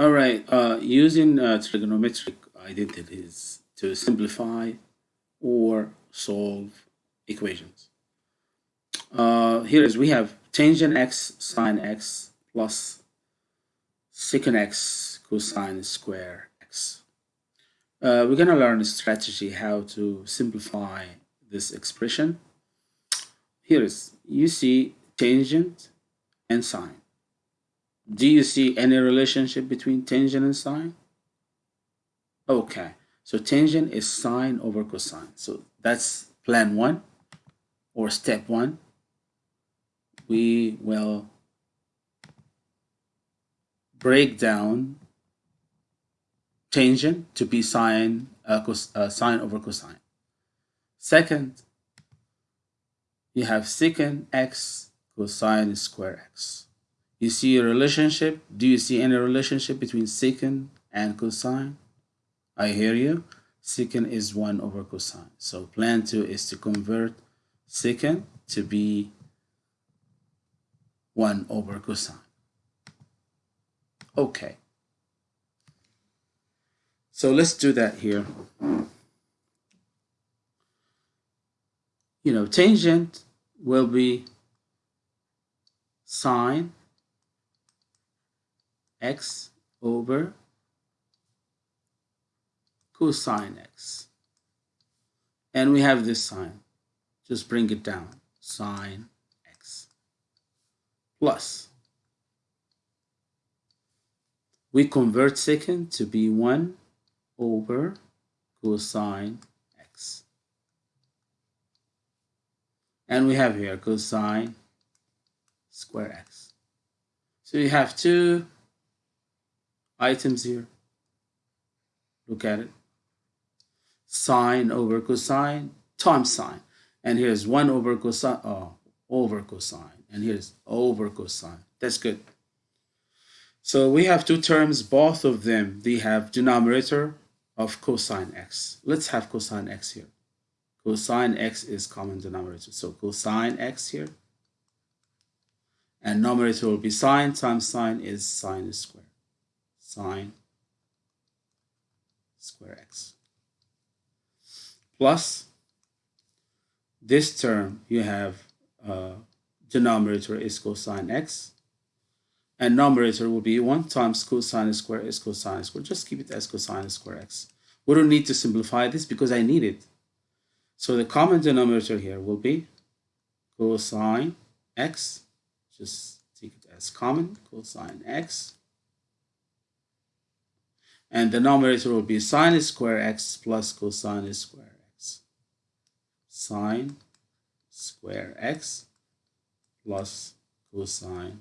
All right, uh, using uh, trigonometric identities to simplify or solve equations. Uh, here is we have tangent x sine x plus secant x cosine square x. Uh, we're going to learn a strategy how to simplify this expression. Here is you see tangent and sine. Do you see any relationship between tangent and sine? Okay, so tangent is sine over cosine. So that's plan one or step one. We will break down tangent to be sine, uh, cos, uh, sine over cosine. Second, you have secant x cosine square x. You see a relationship? Do you see any relationship between secant and cosine? I hear you. Secant is 1 over cosine. So plan 2 is to convert secant to be 1 over cosine. Okay. So let's do that here. You know, tangent will be sine x over cosine x. And we have this sine. Just bring it down. Sine x plus. We convert secant to be 1 over cosine x. And we have here cosine square x. So you have two items here. Look at it. Sine over cosine times sine. And here's 1 over cosine, oh, over cosine. And here's over cosine. That's good. So we have two terms, both of them, they have denominator of cosine x. Let's have cosine x here. Cosine x is common denominator. So cosine x here. And numerator will be sine times sine is sine squared sine square x. Plus this term you have uh, denominator is cosine x and numerator will be 1 times cosine square is cosine square. Just keep it as cosine square x. We don't need to simplify this because I need it. So the common denominator here will be cosine x. Just take it as common cosine x and the numerator will be sine square x plus cosine square x. Sine square x plus cosine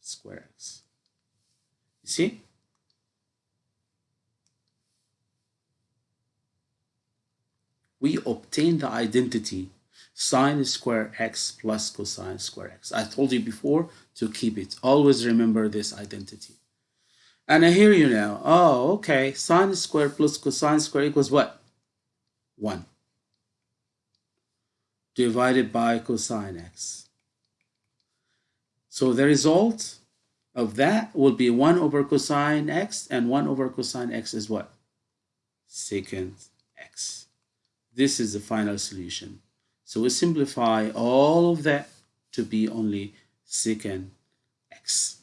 square x. You see? We obtain the identity sine square x plus cosine square x. I told you before to keep it. Always remember this identity. And I hear you now. Oh, okay. Sine squared plus cosine squared equals what? 1. Divided by cosine x. So the result of that will be 1 over cosine x, and 1 over cosine x is what? Secant x. This is the final solution. So we simplify all of that to be only secant x.